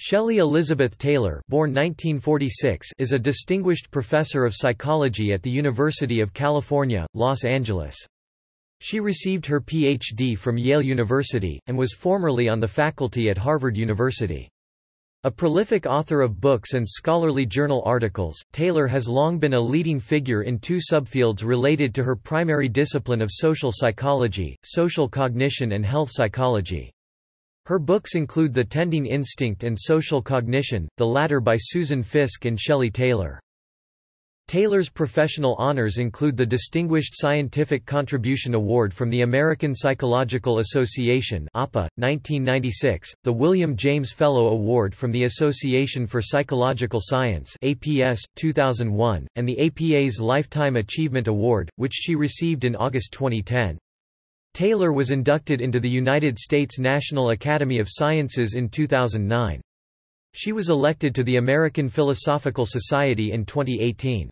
Shelley Elizabeth Taylor born 1946 is a distinguished professor of psychology at the University of California, Los Angeles. She received her Ph.D. from Yale University, and was formerly on the faculty at Harvard University. A prolific author of books and scholarly journal articles, Taylor has long been a leading figure in two subfields related to her primary discipline of social psychology, social cognition and health psychology. Her books include The Tending Instinct and Social Cognition, the latter by Susan Fiske and Shelley Taylor. Taylor's professional honors include the Distinguished Scientific Contribution Award from the American Psychological Association APA, 1996, the William James Fellow Award from the Association for Psychological Science APS, 2001, and the APA's Lifetime Achievement Award, which she received in August 2010. Taylor was inducted into the United States National Academy of Sciences in 2009. She was elected to the American Philosophical Society in 2018.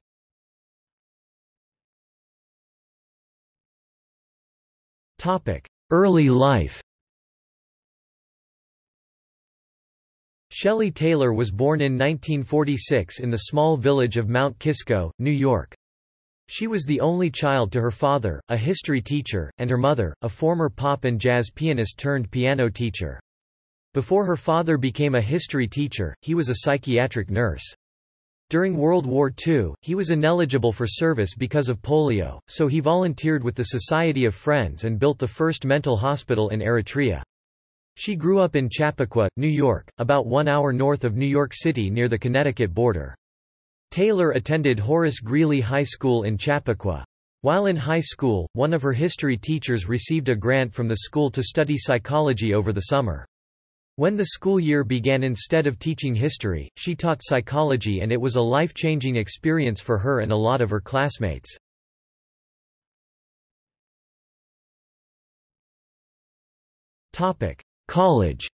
Early life Shelley Taylor was born in 1946 in the small village of Mount Kisco, New York. She was the only child to her father, a history teacher, and her mother, a former pop and jazz pianist turned piano teacher. Before her father became a history teacher, he was a psychiatric nurse. During World War II, he was ineligible for service because of polio, so he volunteered with the Society of Friends and built the first mental hospital in Eritrea. She grew up in Chappaqua, New York, about one hour north of New York City near the Connecticut border. Taylor attended Horace Greeley High School in Chappaqua. While in high school, one of her history teachers received a grant from the school to study psychology over the summer. When the school year began instead of teaching history, she taught psychology and it was a life-changing experience for her and a lot of her classmates. College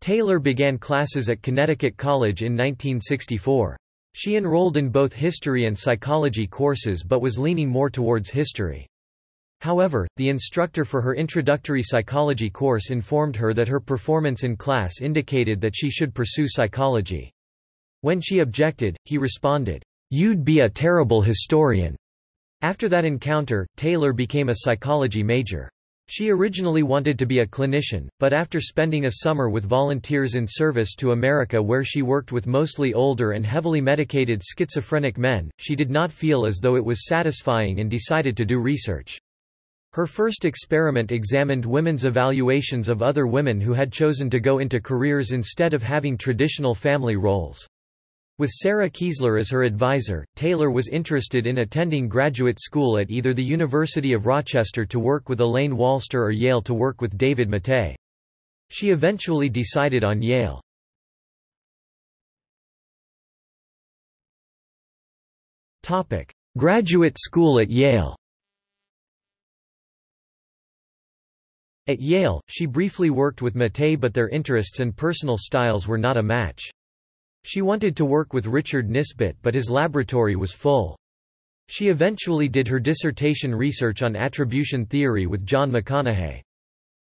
Taylor began classes at Connecticut College in 1964. She enrolled in both history and psychology courses but was leaning more towards history. However, the instructor for her introductory psychology course informed her that her performance in class indicated that she should pursue psychology. When she objected, he responded, "'You'd be a terrible historian." After that encounter, Taylor became a psychology major. She originally wanted to be a clinician, but after spending a summer with volunteers in service to America where she worked with mostly older and heavily medicated schizophrenic men, she did not feel as though it was satisfying and decided to do research. Her first experiment examined women's evaluations of other women who had chosen to go into careers instead of having traditional family roles. With Sarah Kiesler as her advisor, Taylor was interested in attending graduate school at either the University of Rochester to work with Elaine Walster or Yale to work with David Mettee. She eventually decided on Yale. Topic: Graduate school at Yale At Yale, she briefly worked with Mettee but their interests and personal styles were not a match. She wanted to work with Richard Nisbett but his laboratory was full. She eventually did her dissertation research on attribution theory with John McConahay.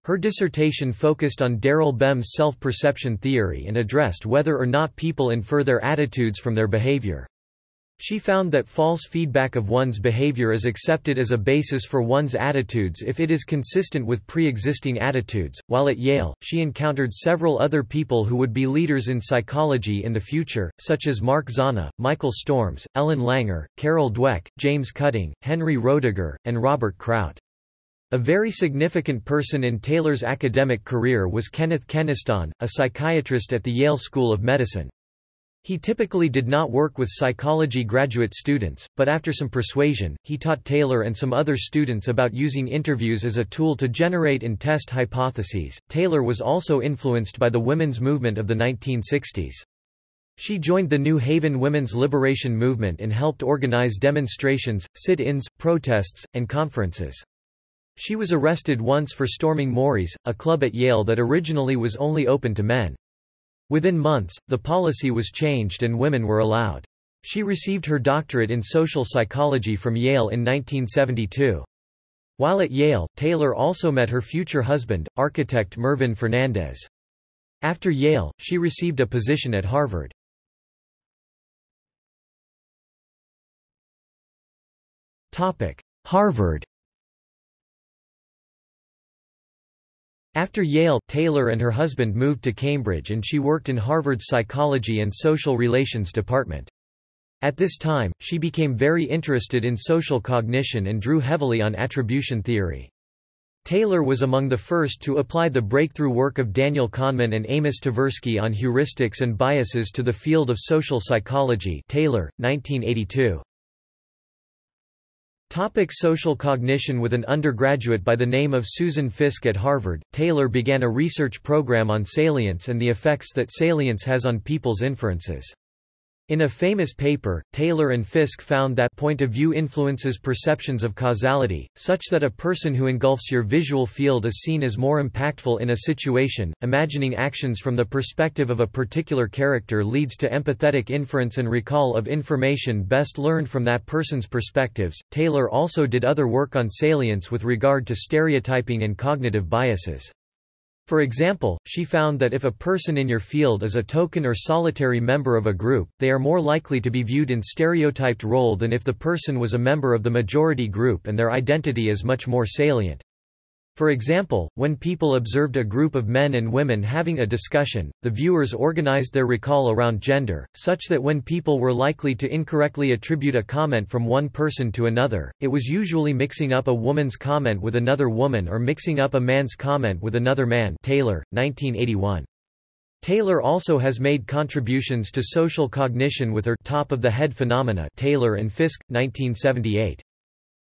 Her dissertation focused on Daryl Bem's self-perception theory and addressed whether or not people infer their attitudes from their behavior. She found that false feedback of one's behavior is accepted as a basis for one's attitudes if it is consistent with pre-existing attitudes. While at Yale, she encountered several other people who would be leaders in psychology in the future, such as Mark Zanna, Michael Storms, Ellen Langer, Carol Dweck, James Cutting, Henry Roediger, and Robert Kraut. A very significant person in Taylor's academic career was Kenneth Keniston, a psychiatrist at the Yale School of Medicine. He typically did not work with psychology graduate students, but after some persuasion, he taught Taylor and some other students about using interviews as a tool to generate and test hypotheses. Taylor was also influenced by the women's movement of the 1960s. She joined the New Haven women's liberation movement and helped organize demonstrations, sit-ins, protests, and conferences. She was arrested once for storming Mory's, a club at Yale that originally was only open to men. Within months, the policy was changed and women were allowed. She received her doctorate in social psychology from Yale in 1972. While at Yale, Taylor also met her future husband, architect Mervyn Fernandez. After Yale, she received a position at Harvard. Harvard After Yale, Taylor and her husband moved to Cambridge and she worked in Harvard's Psychology and Social Relations Department. At this time, she became very interested in social cognition and drew heavily on attribution theory. Taylor was among the first to apply the breakthrough work of Daniel Kahneman and Amos Tversky on heuristics and biases to the field of social psychology Taylor, 1982. Topic social cognition With an undergraduate by the name of Susan Fiske at Harvard, Taylor began a research program on salience and the effects that salience has on people's inferences. In a famous paper, Taylor and Fiske found that point of view influences perceptions of causality, such that a person who engulfs your visual field is seen as more impactful in a situation. Imagining actions from the perspective of a particular character leads to empathetic inference and recall of information best learned from that person's perspectives. Taylor also did other work on salience with regard to stereotyping and cognitive biases. For example, she found that if a person in your field is a token or solitary member of a group, they are more likely to be viewed in stereotyped role than if the person was a member of the majority group and their identity is much more salient. For example, when people observed a group of men and women having a discussion, the viewers organized their recall around gender, such that when people were likely to incorrectly attribute a comment from one person to another, it was usually mixing up a woman's comment with another woman or mixing up a man's comment with another man Taylor, 1981. Taylor also has made contributions to social cognition with her top-of-the-head phenomena Taylor and Fiske, 1978.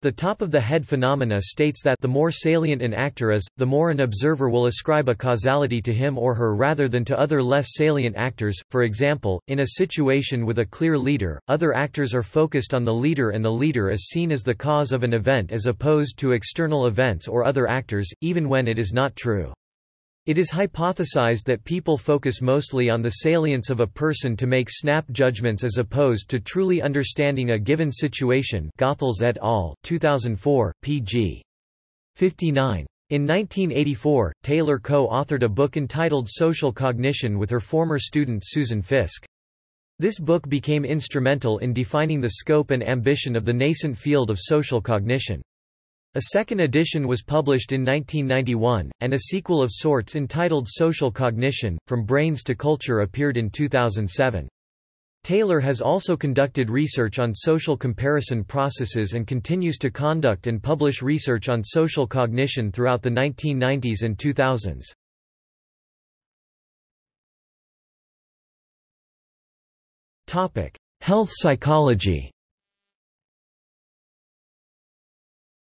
The top-of-the-head phenomena states that the more salient an actor is, the more an observer will ascribe a causality to him or her rather than to other less salient actors. For example, in a situation with a clear leader, other actors are focused on the leader and the leader is seen as the cause of an event as opposed to external events or other actors, even when it is not true. It is hypothesized that people focus mostly on the salience of a person to make snap judgments as opposed to truly understanding a given situation Goethals et al., 2004, pg. 59. In 1984, Taylor co-authored a book entitled Social Cognition with her former student Susan Fiske. This book became instrumental in defining the scope and ambition of the nascent field of social cognition. A second edition was published in 1991, and a sequel of sorts entitled Social Cognition, From Brains to Culture appeared in 2007. Taylor has also conducted research on social comparison processes and continues to conduct and publish research on social cognition throughout the 1990s and 2000s. Health psychology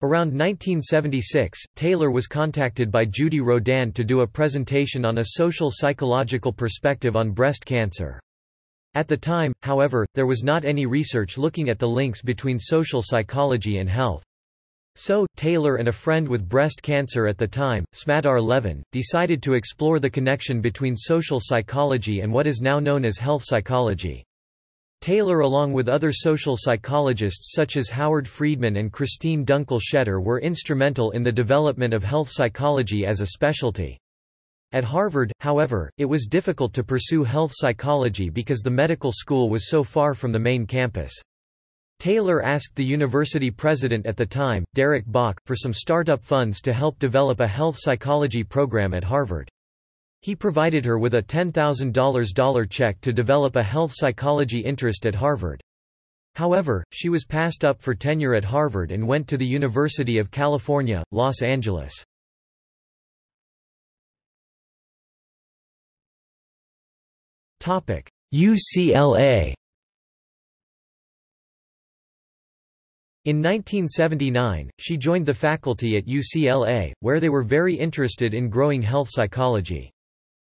Around 1976, Taylor was contacted by Judy Rodin to do a presentation on a social psychological perspective on breast cancer. At the time, however, there was not any research looking at the links between social psychology and health. So, Taylor and a friend with breast cancer at the time, Smadar Levin, decided to explore the connection between social psychology and what is now known as health psychology. Taylor along with other social psychologists such as Howard Friedman and Christine Dunkel-Schetter were instrumental in the development of health psychology as a specialty. At Harvard, however, it was difficult to pursue health psychology because the medical school was so far from the main campus. Taylor asked the university president at the time, Derek Bok, for some startup funds to help develop a health psychology program at Harvard. He provided her with a $10,000 check to develop a health psychology interest at Harvard. However, she was passed up for tenure at Harvard and went to the University of California, Los Angeles. UCLA In 1979, she joined the faculty at UCLA, where they were very interested in growing health psychology.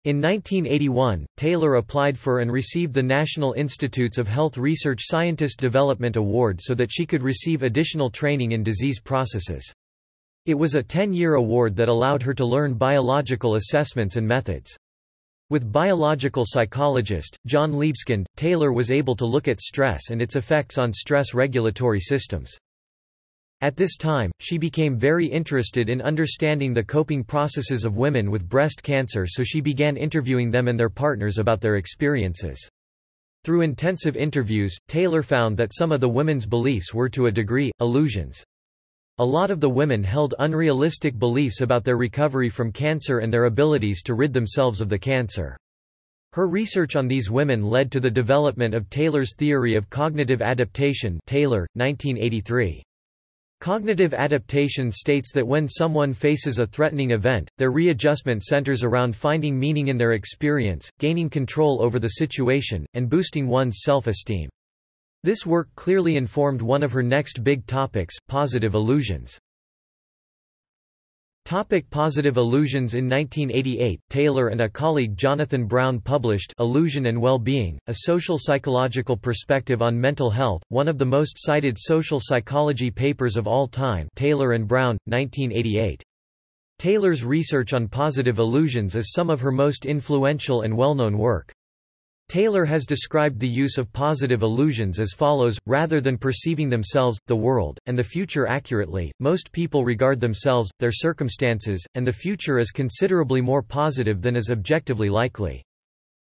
In 1981, Taylor applied for and received the National Institutes of Health Research Scientist Development Award so that she could receive additional training in disease processes. It was a 10-year award that allowed her to learn biological assessments and methods. With biological psychologist, John Liebeskind, Taylor was able to look at stress and its effects on stress regulatory systems. At this time, she became very interested in understanding the coping processes of women with breast cancer so she began interviewing them and their partners about their experiences. Through intensive interviews, Taylor found that some of the women's beliefs were to a degree, illusions. A lot of the women held unrealistic beliefs about their recovery from cancer and their abilities to rid themselves of the cancer. Her research on these women led to the development of Taylor's theory of cognitive adaptation Taylor, 1983. Cognitive adaptation states that when someone faces a threatening event, their readjustment centers around finding meaning in their experience, gaining control over the situation, and boosting one's self-esteem. This work clearly informed one of her next big topics, positive illusions. Topic positive illusions In 1988, Taylor and a colleague Jonathan Brown published Illusion and Well-Being, a social psychological perspective on mental health, one of the most cited social psychology papers of all time Taylor and Brown, 1988. Taylor's research on positive illusions is some of her most influential and well-known work. Taylor has described the use of positive illusions as follows, rather than perceiving themselves, the world, and the future accurately, most people regard themselves, their circumstances, and the future as considerably more positive than is objectively likely.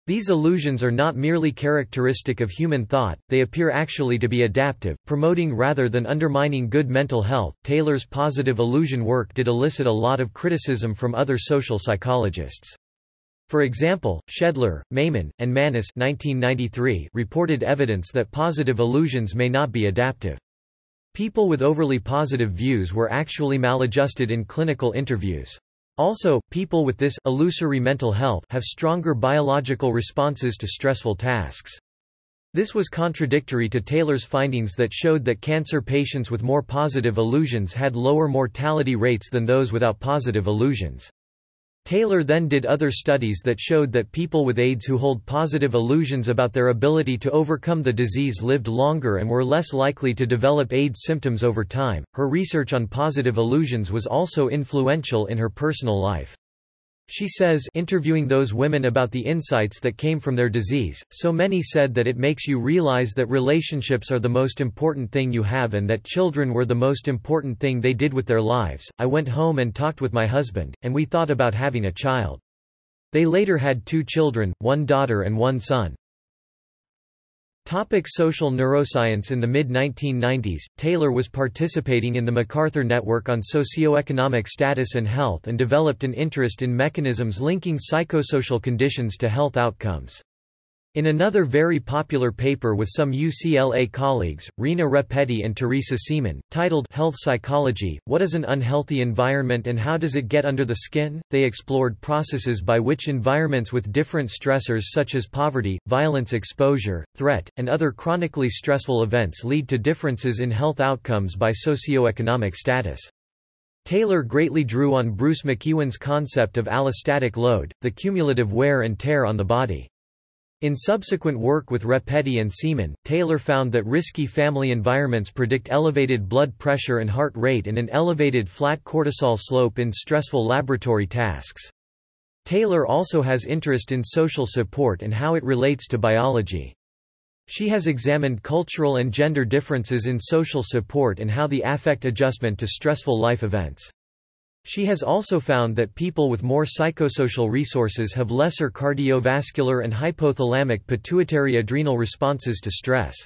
These illusions are not merely characteristic of human thought, they appear actually to be adaptive, promoting rather than undermining good mental health. Taylor's positive illusion work did elicit a lot of criticism from other social psychologists. For example, Shedler, Mayman, and Manis 1993 reported evidence that positive illusions may not be adaptive. People with overly positive views were actually maladjusted in clinical interviews. Also, people with this illusory mental health have stronger biological responses to stressful tasks. This was contradictory to Taylor's findings that showed that cancer patients with more positive illusions had lower mortality rates than those without positive illusions. Taylor then did other studies that showed that people with AIDS who hold positive illusions about their ability to overcome the disease lived longer and were less likely to develop AIDS symptoms over time. Her research on positive illusions was also influential in her personal life. She says interviewing those women about the insights that came from their disease, so many said that it makes you realize that relationships are the most important thing you have and that children were the most important thing they did with their lives. I went home and talked with my husband, and we thought about having a child. They later had two children, one daughter and one son. Topic social neuroscience In the mid-1990s, Taylor was participating in the MacArthur Network on Socioeconomic Status and Health and developed an interest in mechanisms linking psychosocial conditions to health outcomes. In another very popular paper with some UCLA colleagues, Rena Repetti and Teresa Seeman, titled Health Psychology, What is an Unhealthy Environment and How Does It Get Under the Skin? they explored processes by which environments with different stressors such as poverty, violence exposure, threat, and other chronically stressful events lead to differences in health outcomes by socioeconomic status. Taylor greatly drew on Bruce McEwen's concept of allostatic load, the cumulative wear and tear on the body. In subsequent work with Repetti and Seeman, Taylor found that risky family environments predict elevated blood pressure and heart rate and an elevated flat cortisol slope in stressful laboratory tasks. Taylor also has interest in social support and how it relates to biology. She has examined cultural and gender differences in social support and how they affect adjustment to stressful life events. She has also found that people with more psychosocial resources have lesser cardiovascular and hypothalamic pituitary adrenal responses to stress.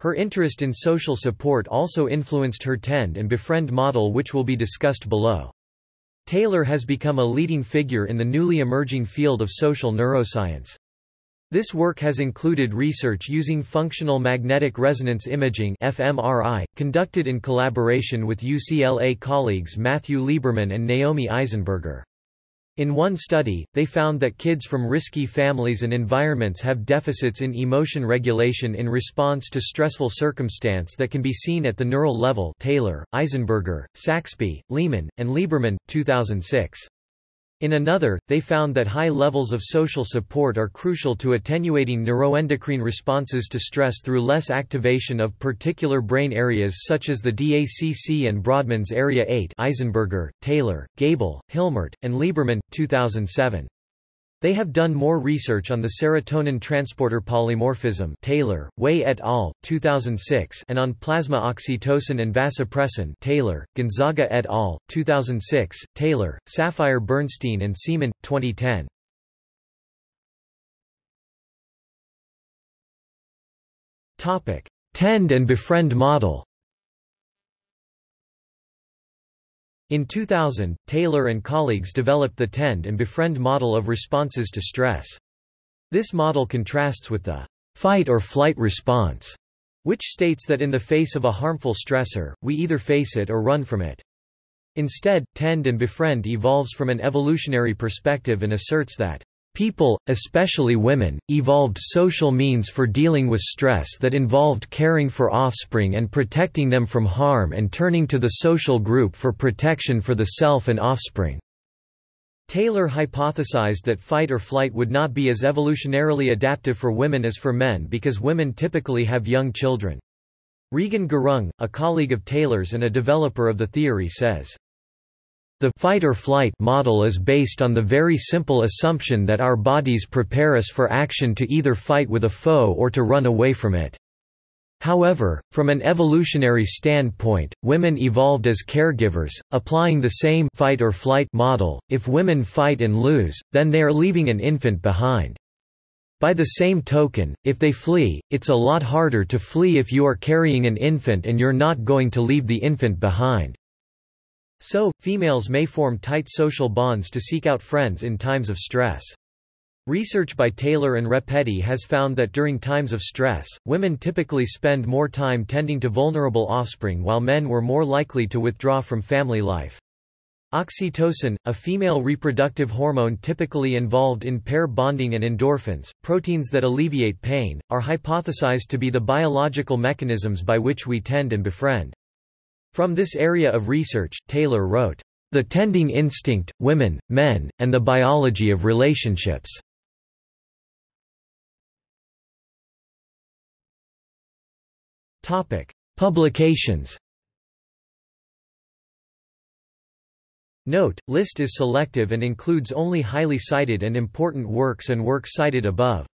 Her interest in social support also influenced her tend and befriend model which will be discussed below. Taylor has become a leading figure in the newly emerging field of social neuroscience. This work has included research using functional magnetic resonance imaging fMRI, conducted in collaboration with UCLA colleagues Matthew Lieberman and Naomi Eisenberger. In one study, they found that kids from risky families and environments have deficits in emotion regulation in response to stressful circumstance that can be seen at the neural level Taylor, Eisenberger, Saxbe, Lehman, and Lieberman, 2006. In another, they found that high levels of social support are crucial to attenuating neuroendocrine responses to stress through less activation of particular brain areas such as the DACC and Brodmann's Area 8 Eisenberger, Taylor, Gable, Hilmert, and Lieberman, 2007. They have done more research on the serotonin transporter polymorphism Taylor, Way et al., 2006 and on plasma oxytocin and vasopressin Taylor, Gonzaga et al., 2006, Taylor, Saphire-Bernstein and Seeman, 2010. Tend and befriend model In 2000, Taylor and colleagues developed the Tend and Befriend model of responses to stress. This model contrasts with the fight or flight response, which states that in the face of a harmful stressor, we either face it or run from it. Instead, Tend and Befriend evolves from an evolutionary perspective and asserts that People, especially women, evolved social means for dealing with stress that involved caring for offspring and protecting them from harm and turning to the social group for protection for the self and offspring. Taylor hypothesized that fight or flight would not be as evolutionarily adaptive for women as for men because women typically have young children. Regan Gurung, a colleague of Taylor's and a developer of the theory says, the fight or flight model is based on the very simple assumption that our bodies prepare us for action to either fight with a foe or to run away from it. However, from an evolutionary standpoint, women evolved as caregivers, applying the same fight or flight model. If women fight and lose, then they are leaving an infant behind. By the same token, if they flee, it's a lot harder to flee if you are carrying an infant and you're not going to leave the infant behind. So, females may form tight social bonds to seek out friends in times of stress. Research by Taylor and Repetti has found that during times of stress, women typically spend more time tending to vulnerable offspring while men were more likely to withdraw from family life. Oxytocin, a female reproductive hormone typically involved in pair bonding and endorphins, proteins that alleviate pain, are hypothesized to be the biological mechanisms by which we tend and befriend. From this area of research, Taylor wrote, The Tending Instinct, Women, Men, and the Biology of Relationships. Publications Note, list is selective and includes only highly cited and important works and works cited above.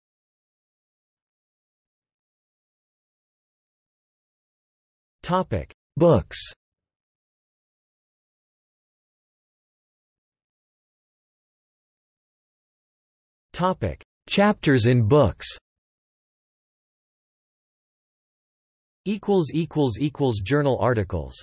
Topic: Books Topic: Chapters in books. Equals equals equals journal articles.